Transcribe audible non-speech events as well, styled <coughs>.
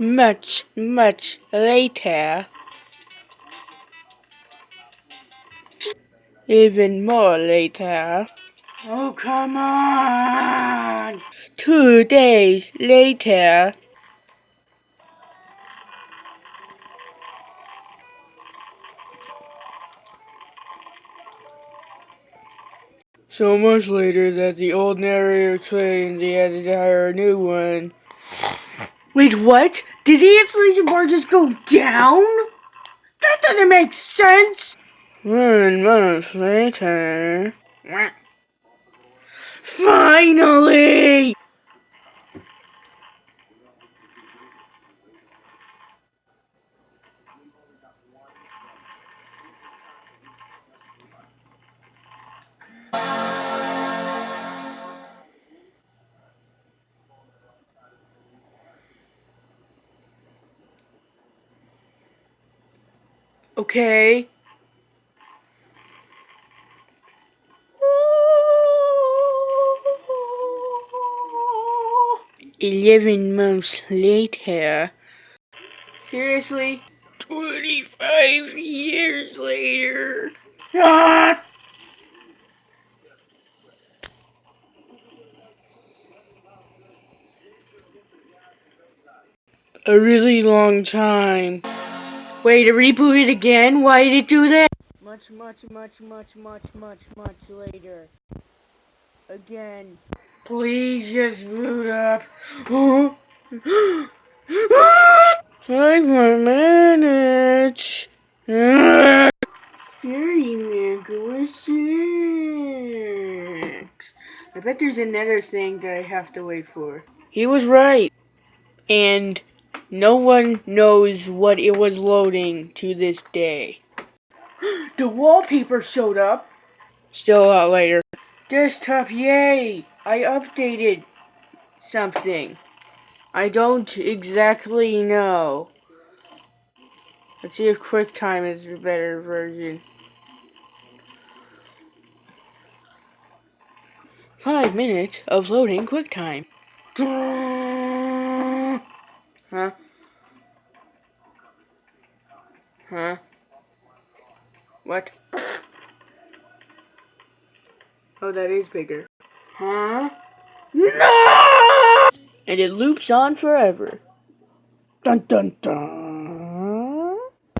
Much, much later. Even more later. Oh, come on! Two days later. So much later that the old narrator claimed they had to hire a new one. Wait, what? Did the insulation bar just go down? That doesn't make sense! Hmm, One month later. Finally! Okay. Eleven months later. Seriously? Twenty-five years later. Ah! A really long time. Wait, to reboot it again? Why did it do that? Much, much, much, much, much, much, much later. Again. Please just boot up. <gasps> Five more minutes. Mango is six. I bet there's another thing that I have to wait for. He was right. And no one knows what it was loading to this day. <gasps> The wallpaper showed up. Still a lot later. Desktop, yay! I updated something. I don't exactly know. Let's see if QuickTime is a better version. Five minutes of loading QuickTime. <laughs> Huh? Huh? What? <coughs> Oh, that is bigger. Huh? No! And it loops on forever. Dun dun dun.